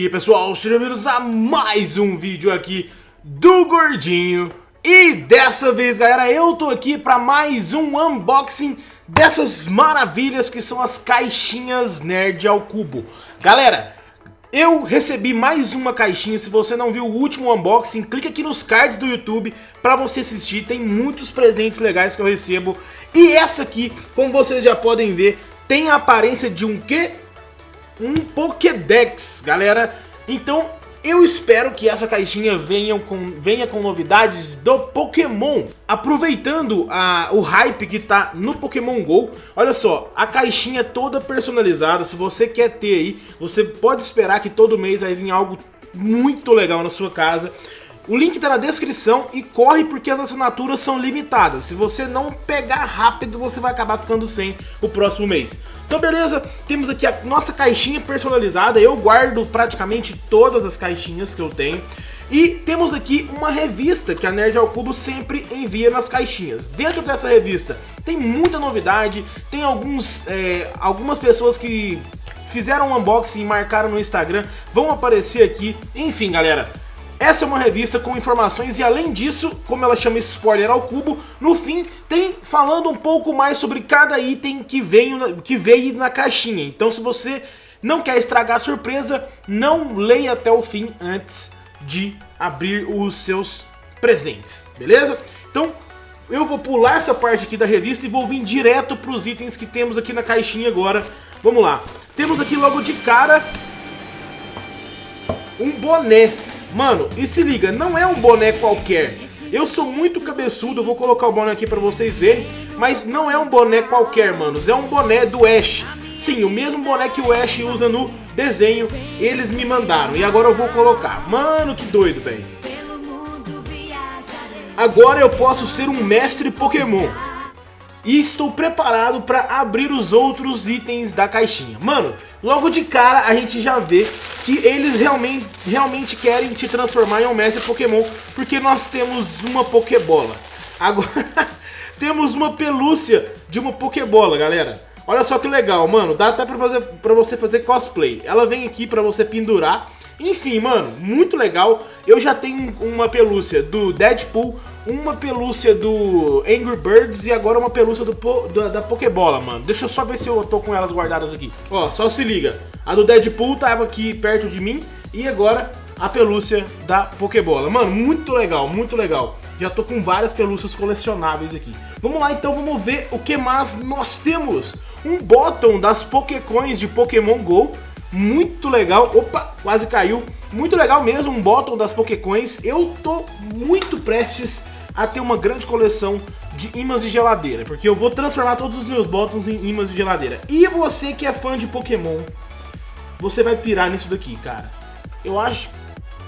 aí pessoal, sejam bem-vindos a mais um vídeo aqui do Gordinho. E dessa vez galera, eu tô aqui pra mais um unboxing dessas maravilhas que são as caixinhas Nerd ao Cubo. Galera, eu recebi mais uma caixinha, se você não viu o último unboxing, clique aqui nos cards do YouTube pra você assistir. Tem muitos presentes legais que eu recebo. E essa aqui, como vocês já podem ver, tem a aparência de um quê? Um Pokédex, galera. Então eu espero que essa caixinha venha com, venha com novidades do Pokémon. Aproveitando a, o hype que tá no Pokémon GO, olha só, a caixinha toda personalizada, se você quer ter aí, você pode esperar que todo mês vai vir algo muito legal na sua casa. O link tá na descrição e corre porque as assinaturas são limitadas. Se você não pegar rápido, você vai acabar ficando sem o próximo mês. Então beleza, temos aqui a nossa caixinha personalizada. Eu guardo praticamente todas as caixinhas que eu tenho. E temos aqui uma revista que a Nerd ao Cubo sempre envia nas caixinhas. Dentro dessa revista tem muita novidade, tem alguns, é, algumas pessoas que fizeram um unboxing e marcaram no Instagram, vão aparecer aqui. Enfim, galera, essa é uma revista com informações e além disso, como ela chama spoiler ao cubo, no fim tem falando um pouco mais sobre cada item que veio, que veio na caixinha. Então se você não quer estragar a surpresa, não leia até o fim antes de abrir os seus presentes, beleza? Então eu vou pular essa parte aqui da revista e vou vir direto para os itens que temos aqui na caixinha agora. Vamos lá. Temos aqui logo de cara um boné Mano, e se liga, não é um boné qualquer. Eu sou muito cabeçudo, vou colocar o boné aqui pra vocês verem. Mas não é um boné qualquer, manos. É um boné do Ash. Sim, o mesmo boné que o Ash usa no desenho, eles me mandaram. E agora eu vou colocar. Mano, que doido, velho. Agora eu posso ser um mestre Pokémon. E estou preparado para abrir os outros itens da caixinha. Mano, logo de cara a gente já vê que eles realmente, realmente querem te transformar em um mestre Pokémon, porque nós temos uma Pokébola. Agora, temos uma pelúcia de uma Pokébola, galera. Olha só que legal, mano, dá até pra, fazer, pra você fazer cosplay. Ela vem aqui pra você pendurar. Enfim, mano, muito legal. Eu já tenho uma pelúcia do Deadpool, uma pelúcia do Angry Birds e agora uma pelúcia do, da, Pokébola, mano. Deixa eu só ver se eu tô com elas guardadas aqui. Ó, só se liga. A do Deadpool tava aqui perto de mim e agora a pelúcia da Pokébola. Mano, muito legal, muito legal. Já tô com várias pelúcias colecionáveis aqui. Vamos lá então, vamos ver o que mais nós temos. Um bottom das Pokécoins de Pokémon GO. Muito legal. Opa, quase caiu. Muito legal mesmo, um bottom das Pokécoins. Eu tô muito prestes a ter uma grande coleção de imãs de geladeira, porque eu vou transformar todos os meus bottoms em imãs de geladeira. E você que é fã de Pokémon, você vai pirar nisso daqui, cara. Eu acho...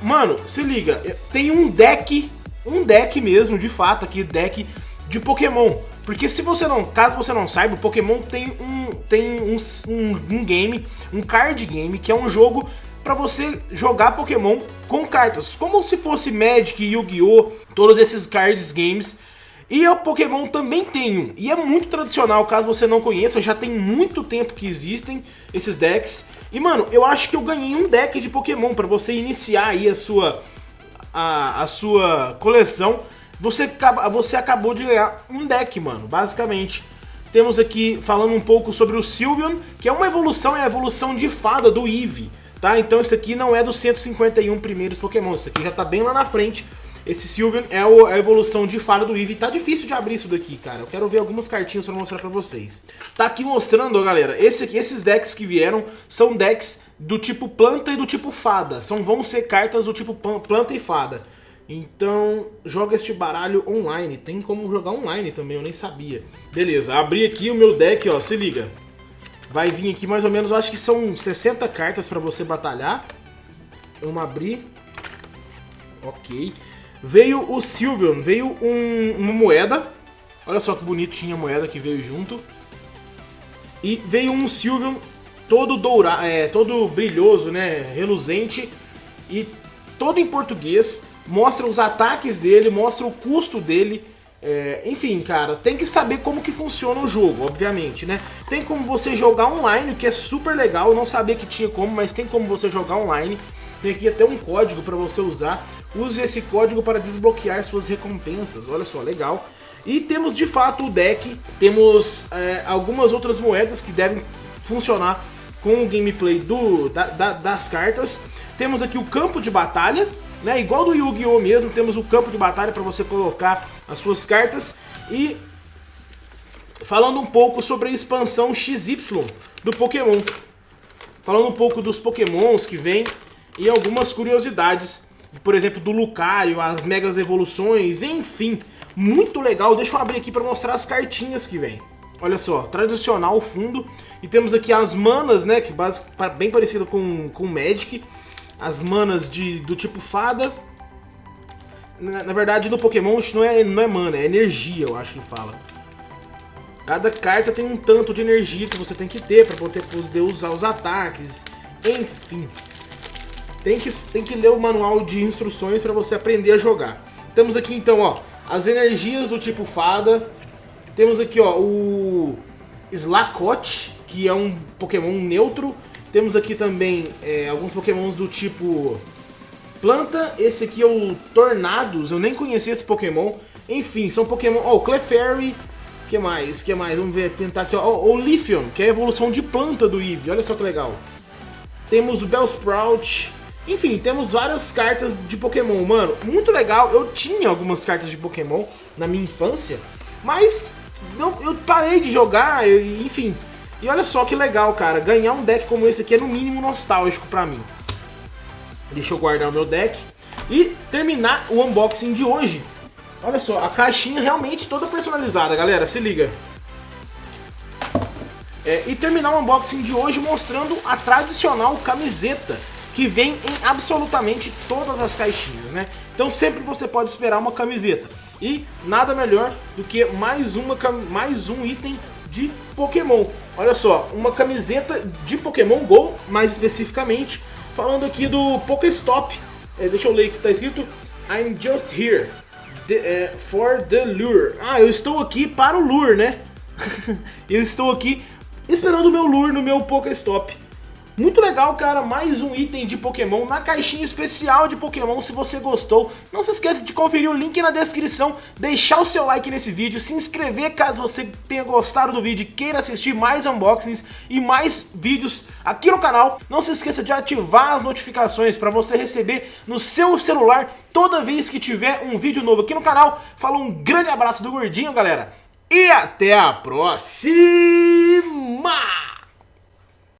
Mano, se liga, tem um deck, um deck mesmo, de fato, aqui, deck de Pokémon. Porque se você não, caso você não saiba, o Pokémon tem um, tem um, um, um game, um card game, que é um jogo para você jogar Pokémon com cartas, como se fosse Magic, Yu-Gi-Oh, todos esses cards games. E o Pokémon também tem um, e é muito tradicional, caso você não conheça, já tem muito tempo que existem esses decks. E mano, eu acho que eu ganhei um deck de Pokémon para você iniciar aí a sua, a, a sua coleção. Você, você acabou de ganhar um deck, mano, basicamente. Temos aqui falando um pouco sobre o Sylveon, que é uma evolução, é a evolução de fada do Eevee tá? Então isso aqui não é dos 151 primeiros Pokémon, isso aqui já tá bem lá na frente. Esse Sylveon é a evolução de fada do Eevee. Tá difícil de abrir isso daqui, cara. Eu quero ver algumas cartinhas pra mostrar pra vocês. Tá aqui mostrando, ó, galera. Esse aqui, esses decks que vieram são decks do tipo planta e do tipo fada. São, vão ser cartas do tipo planta e fada. Então, joga este baralho online. Tem como jogar online também, eu nem sabia. Beleza, abri aqui o meu deck, ó. Se liga. Vai vir aqui mais ou menos, eu acho que são 60 cartas pra você batalhar. Vamos abrir. Ok. Veio o Sylveon, veio um, uma moeda. Olha só que bonito tinha a moeda que veio junto. E veio um Sylveon todo dourado, é, todo brilhoso, né, reluzente. E todo em português. Mostra os ataques dele, mostra o custo dele é, enfim, cara, tem que saber como que funciona o jogo, obviamente, né? Tem como você jogar online, que é super legal, eu não sabia que tinha como, mas tem como você jogar online. Tem aqui até um código para você usar. Use esse código para desbloquear suas recompensas. Olha só, legal. E temos de fato o deck, temos é, algumas outras moedas que devem funcionar com o gameplay do, da, da, das cartas. Temos aqui o campo de batalha, né? Igual do Yu-Gi-Oh! mesmo, temos o campo de batalha para você colocar as suas cartas. E falando um pouco sobre a expansão XY do Pokémon. Falando um pouco dos Pokémons que vem e algumas curiosidades. Por exemplo, do Lucario, as Megas Evoluções, enfim muito legal. Deixa eu abrir aqui para mostrar as cartinhas que vem. Olha só, tradicional fundo. E temos aqui as manas, né, que base, bem parecido com, com Magic. As manas de, do tipo fada. Na, na verdade, no Pokémon isso não é, não é mana, é energia, eu acho que fala. Cada carta tem um tanto de energia que você tem que ter para poder, poder usar os ataques. Enfim. Tem que, tem que ler o manual de instruções para você aprender a jogar. Temos aqui então, ó, as energias do tipo fada. Temos aqui, ó, o Slacot, que é um Pokémon neutro. Temos aqui também é, alguns Pokémons do tipo planta. Esse aqui é o Tornados, eu nem conhecia esse Pokémon. Enfim, são Pokémon... Ó, oh, o Clefairy, que mais? que mais? Vamos ver, tentar aqui, ó. O Lithium, que é a evolução de planta do Eevee. Olha só que legal. Temos o Bellsprout, enfim, temos várias cartas de Pokémon, mano, muito legal. Eu tinha algumas cartas de Pokémon na minha infância, mas eu, eu parei de jogar, eu, enfim. E olha só que legal, cara, ganhar um deck como esse aqui é no mínimo nostálgico pra mim. Deixa eu guardar o meu deck e terminar o unboxing de hoje. Olha só, a caixinha realmente toda personalizada, galera, se liga. É, e terminar o unboxing de hoje mostrando a tradicional camiseta que vem em absolutamente todas as caixinhas, né? Então sempre você pode esperar uma camiseta. E nada melhor do que mais, uma, mais um item de Pokémon. Olha só, uma camiseta de Pokémon GO, mais especificamente, falando aqui do Pokéstop. É, deixa eu ler que está escrito. I'm just here the, uh, for the lure. Ah, eu estou aqui para o lure, né? eu estou aqui esperando o meu lure no meu Pokéstop. Muito legal, cara, mais um item de Pokémon na caixinha especial de Pokémon, se você gostou. Não se esqueça de conferir o link na descrição, deixar o seu like nesse vídeo, se inscrever caso você tenha gostado do vídeo e queira assistir mais unboxings e mais vídeos aqui no canal. Não se esqueça de ativar as notificações para você receber no seu celular toda vez que tiver um vídeo novo aqui no canal. Fala um grande abraço do Gordinho, galera, e até a próxima!